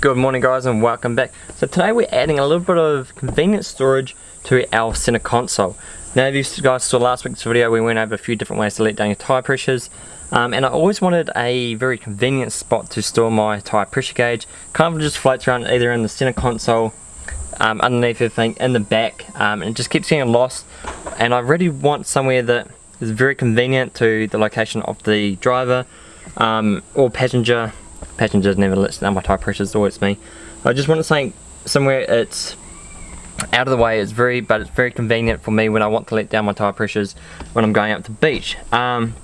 Good morning guys and welcome back. So today we're adding a little bit of convenient storage to our center console. Now if you guys saw last week's video we went over a few different ways to let down your tyre pressures um, and I always wanted a very convenient spot to store my tyre pressure gauge. Kind of just floats around either in the center console, um, underneath everything, in the back um, and it just keeps getting lost and I really want somewhere that is very convenient to the location of the driver um, or passenger passengers never lets down my tyre pressure, it's always me. I just want something somewhere it's out of the way, it's very, but it's very convenient for me when I want to let down my tyre pressures when I'm going up to the beach. Um,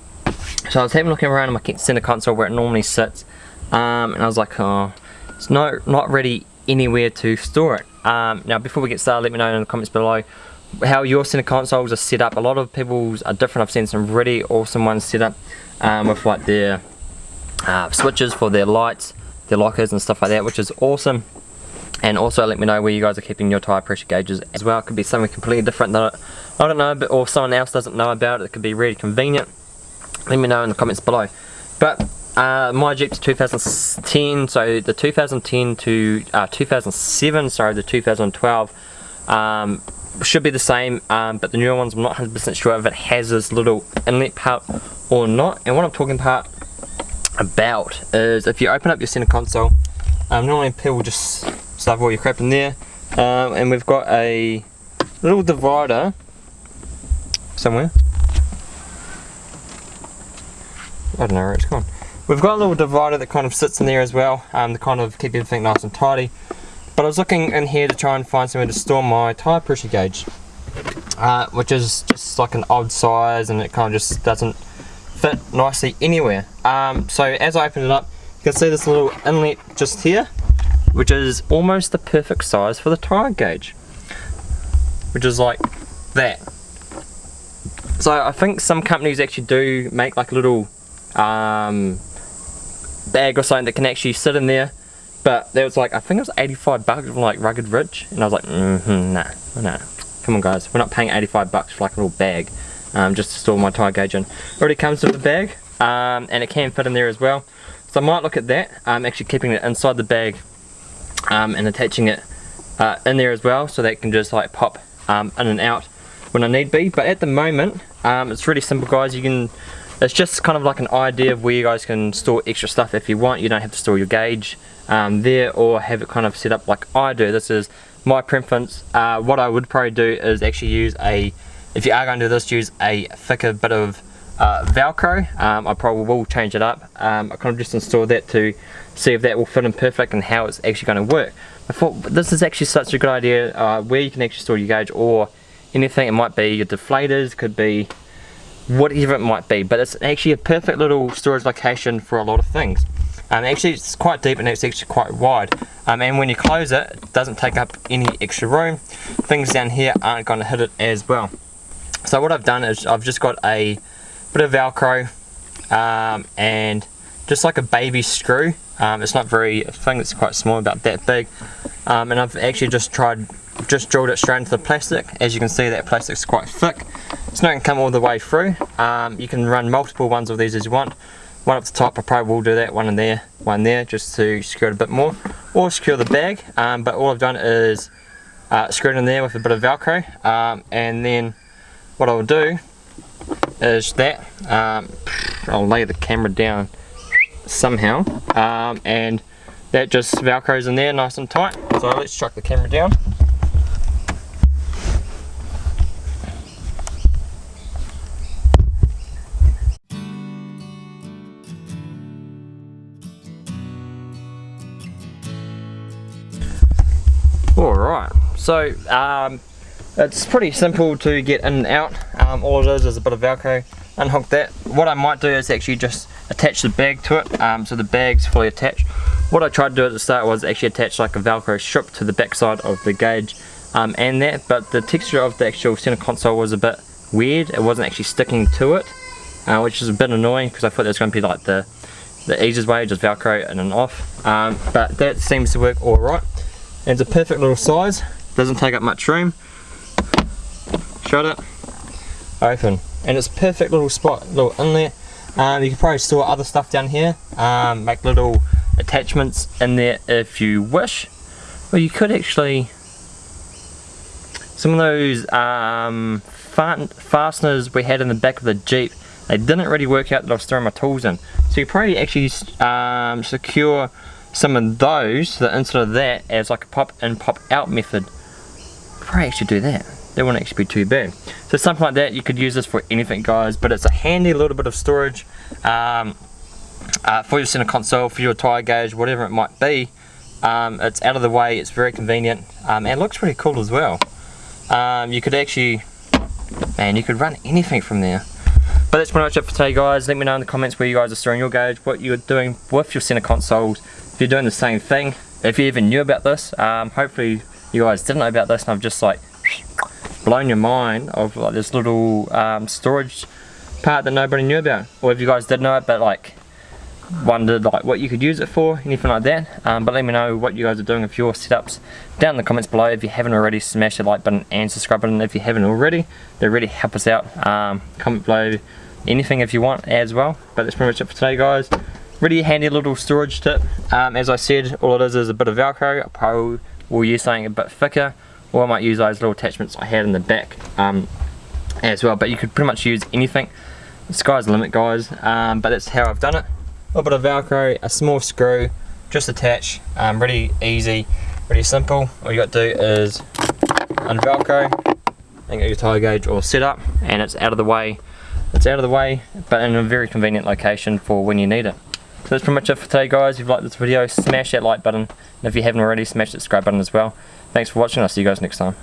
so I was having a look around my center console where it normally sits, um, and I was like, oh, it's not, not ready anywhere to store it. Um, now before we get started, let me know in the comments below how your center consoles are set up. A lot of people's are different. I've seen some really awesome ones set up um, with like their uh, switches for their lights, their lockers and stuff like that, which is awesome. And also let me know where you guys are keeping your tyre pressure gauges as well. It could be something completely different that I don't know, but, or someone else doesn't know about it. It could be really convenient. Let me know in the comments below. But uh, my Jeep's 2010, so the 2010 to uh, 2007, sorry, the 2012 um, should be the same, um, but the newer ones I'm not 100% sure if it has this little inlet part or not. And what I'm talking about about is if you open up your center console, um, normally people just stuff all your crap in there, um, and we've got a little divider somewhere. I don't know where it's gone. We've got a little divider that kind of sits in there as well, um, to kind of keep everything nice and tidy. But I was looking in here to try and find somewhere to store my tyre pressure gauge, uh, which is just like an odd size and it kind of just doesn't fit nicely anywhere. Um, so as I open it up, you can see this little inlet just here, which is almost the perfect size for the tyre gauge, which is like that. So I think some companies actually do make like a little um, bag or something that can actually sit in there, but there was like, I think it was 85 bucks from like Rugged Ridge, and I was like, mm hmm nah, nah, come on guys, we're not paying 85 bucks for like a little bag um, just to store my tyre gauge in. Already comes with the bag um, and it can fit in there as well. So I might look at that, I'm um, actually keeping it inside the bag um, and attaching it uh, in there as well so that it can just like pop um, in and out when I need be. But at the moment, um, it's really simple guys. You can, it's just kind of like an idea of where you guys can store extra stuff if you want. You don't have to store your gauge there or have it kind of set up like I do. This is my preference. Uh, what I would probably do is actually use a if you are going to do this, use a thicker bit of uh, Velcro. Um, I probably will change it up. Um, I kind of just installed that to see if that will fit in perfect and how it's actually going to work. I thought this is actually such a good idea uh, where you can actually store your gauge or anything. It might be your deflators, could be whatever it might be, but it's actually a perfect little storage location for a lot of things. Um, actually it's quite deep and it's actually quite wide um, and when you close it, it doesn't take up any extra room. Things down here aren't going to hit it as well. So what I've done is I've just got a bit of Velcro um, and just like a baby screw. Um, it's not very, I think it's quite small, about that big. Um, and I've actually just tried, just drilled it straight into the plastic. As you can see that plastic's quite thick. It's not to come all the way through. Um, you can run multiple ones of these as you want. One up the top, I probably will do that, one in there, one there, just to secure it a bit more. Or secure the bag, um, but all I've done is uh, screw it in there with a bit of Velcro. Um, and then what I'll do is that. Um, I'll lay the camera down somehow. Um, and that just velcros in there nice and tight. So let's chuck the camera down. Alright, so um, it's pretty simple to get in and out. Um, all it is is a bit of Velcro. Unhook that. What I might do is actually just attach the bag to it um, so the bag's fully attached. What I tried to do at the start was actually attach like a Velcro strip to the backside of the gauge um, and that, but the texture of the actual center console was a bit weird. It wasn't actually sticking to it, uh, which is a bit annoying because I thought it was going to be like the the easiest way, just Velcro in and off. Um, but that seems to work alright. It's a perfect little size, doesn't take up much room shut it, open. And it's perfect little spot, little inlet. Um, you can probably store other stuff down here, um, make little attachments in there if you wish. Or you could actually some of those um, fasteners we had in the back of the Jeep, they didn't really work out that I was throwing my tools in. So you probably actually um, secure some of those, the inside of that, as like a pop in pop out method. Probably actually do that. That won't actually be too bad. So something like that, you could use this for anything guys, but it's a handy little bit of storage um, uh, for your center console, for your tire gauge, whatever it might be. Um, it's out of the way, it's very convenient, um, and looks pretty cool as well um, you could actually, man, you could run anything from there. But that's pretty much it for today guys. Let me know in the comments where you guys are storing your gauge, what you're doing with your center consoles, if you're doing the same thing, if you even knew about this. Um, hopefully you guys didn't know about this and I've just like blown your mind of like this little um, storage part that nobody knew about. Or if you guys did know it but like wondered like what you could use it for, anything like that. Um, but let me know what you guys are doing with your setups down in the comments below. If you haven't already, smash the like button and subscribe button if you haven't already. They really help us out. Um, comment below anything if you want as well. But that's pretty much it for today guys. Really handy little storage tip. Um, as I said, all it is is a bit of Velcro. I probably will use something a bit thicker or I might use those little attachments I had in the back um, as well. But you could pretty much use anything. The sky's the limit guys, um, but that's how I've done it. A little bit of velcro a small screw just attach. Um, really easy really simple. All you got to do is unvelcro and get your tire gauge all set up and it's out of the way. It's out of the way but in a very convenient location for when you need it. So that's pretty much it for today guys. If you liked this video smash that like button. And if you haven't already smash that subscribe button as well thanks for watching i'll see you guys next time